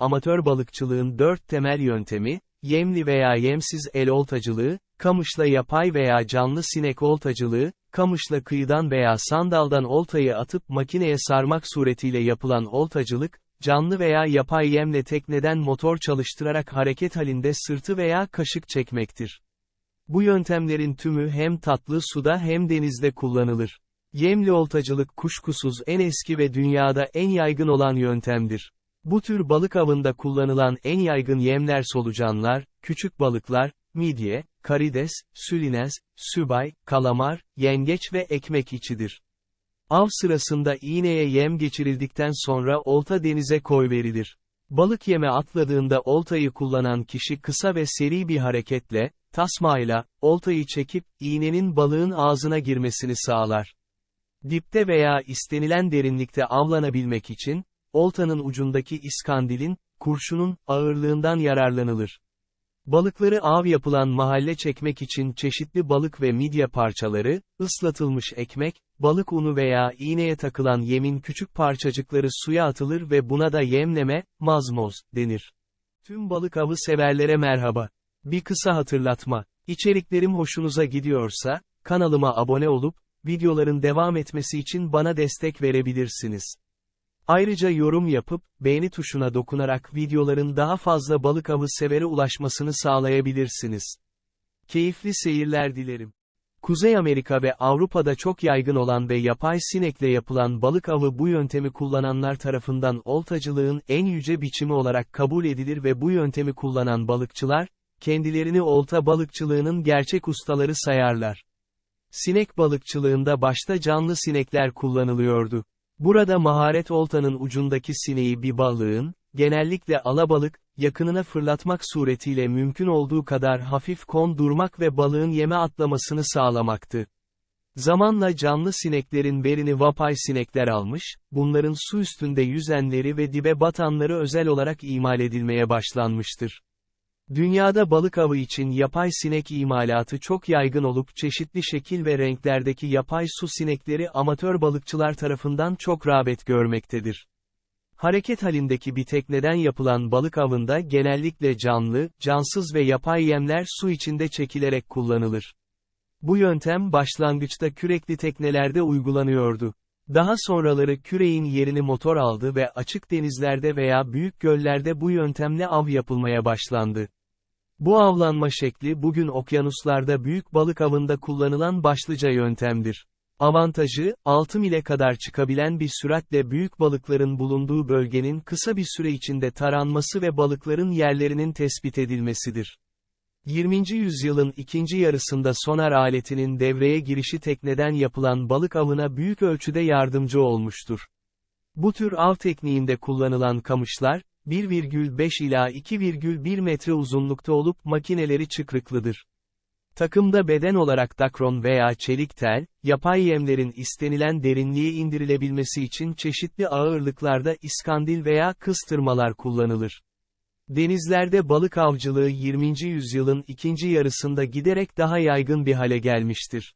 Amatör balıkçılığın dört temel yöntemi, yemli veya yemsiz el oltacılığı, kamışla yapay veya canlı sinek oltacılığı, kamışla kıyıdan veya sandaldan oltayı atıp makineye sarmak suretiyle yapılan oltacılık, canlı veya yapay yemle tekneden motor çalıştırarak hareket halinde sırtı veya kaşık çekmektir. Bu yöntemlerin tümü hem tatlı suda hem denizde kullanılır. Yemli oltacılık kuşkusuz en eski ve dünyada en yaygın olan yöntemdir. Bu tür balık avında kullanılan en yaygın yemler solucanlar, küçük balıklar, midye, karides, sülinez, sübay, kalamar, yengeç ve ekmek içidir. Av sırasında iğneye yem geçirildikten sonra olta denize koyverilir. Balık yeme atladığında oltayı kullanan kişi kısa ve seri bir hareketle, tasmayla, oltayı çekip, iğnenin balığın ağzına girmesini sağlar. Dipte veya istenilen derinlikte avlanabilmek için, oltanın ucundaki iskandilin, kurşunun, ağırlığından yararlanılır. Balıkları av yapılan mahalle çekmek için çeşitli balık ve midye parçaları, ıslatılmış ekmek, balık unu veya iğneye takılan yemin küçük parçacıkları suya atılır ve buna da yemleme, mazmoz, denir. Tüm balık avı severlere merhaba. Bir kısa hatırlatma. İçeriklerim hoşunuza gidiyorsa, kanalıma abone olup, videoların devam etmesi için bana destek verebilirsiniz. Ayrıca yorum yapıp, beğeni tuşuna dokunarak videoların daha fazla balık avı severe ulaşmasını sağlayabilirsiniz. Keyifli seyirler dilerim. Kuzey Amerika ve Avrupa'da çok yaygın olan ve yapay sinekle yapılan balık avı bu yöntemi kullananlar tarafından oltacılığın en yüce biçimi olarak kabul edilir ve bu yöntemi kullanan balıkçılar, kendilerini olta balıkçılığının gerçek ustaları sayarlar. Sinek balıkçılığında başta canlı sinekler kullanılıyordu. Burada maharet oltanın ucundaki sineği bir balığın, genellikle alabalık, yakınına fırlatmak suretiyle mümkün olduğu kadar hafif kondurmak ve balığın yeme atlamasını sağlamaktı. Zamanla canlı sineklerin verini vapay sinekler almış, bunların su üstünde yüzenleri ve dibe batanları özel olarak imal edilmeye başlanmıştır. Dünyada balık avı için yapay sinek imalatı çok yaygın olup çeşitli şekil ve renklerdeki yapay su sinekleri amatör balıkçılar tarafından çok rağbet görmektedir. Hareket halindeki bir tekneden yapılan balık avında genellikle canlı, cansız ve yapay yemler su içinde çekilerek kullanılır. Bu yöntem başlangıçta kürekli teknelerde uygulanıyordu. Daha sonraları küreğin yerini motor aldı ve açık denizlerde veya büyük göllerde bu yöntemle av yapılmaya başlandı. Bu avlanma şekli bugün okyanuslarda büyük balık avında kullanılan başlıca yöntemdir. Avantajı, 6 mile kadar çıkabilen bir süratle büyük balıkların bulunduğu bölgenin kısa bir süre içinde taranması ve balıkların yerlerinin tespit edilmesidir. 20. yüzyılın ikinci yarısında sonar aletinin devreye girişi tekneden yapılan balık avına büyük ölçüde yardımcı olmuştur. Bu tür av tekniğinde kullanılan kamışlar, 1,5 ila 2,1 metre uzunlukta olup makineleri çıkrıklıdır. Takımda beden olarak dakron veya çelik tel, yapay yemlerin istenilen derinliğe indirilebilmesi için çeşitli ağırlıklarda iskandil veya kıstırmalar kullanılır. Denizlerde balık avcılığı 20. yüzyılın ikinci yarısında giderek daha yaygın bir hale gelmiştir.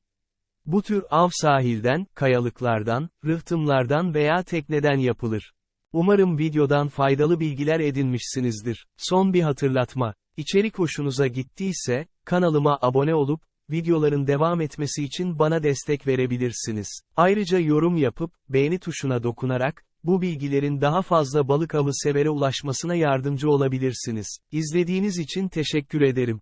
Bu tür av sahilden, kayalıklardan, rıhtımlardan veya tekneden yapılır. Umarım videodan faydalı bilgiler edinmişsinizdir. Son bir hatırlatma. İçerik hoşunuza gittiyse, kanalıma abone olup, videoların devam etmesi için bana destek verebilirsiniz. Ayrıca yorum yapıp, beğeni tuşuna dokunarak, bu bilgilerin daha fazla balık avı severe ulaşmasına yardımcı olabilirsiniz. İzlediğiniz için teşekkür ederim.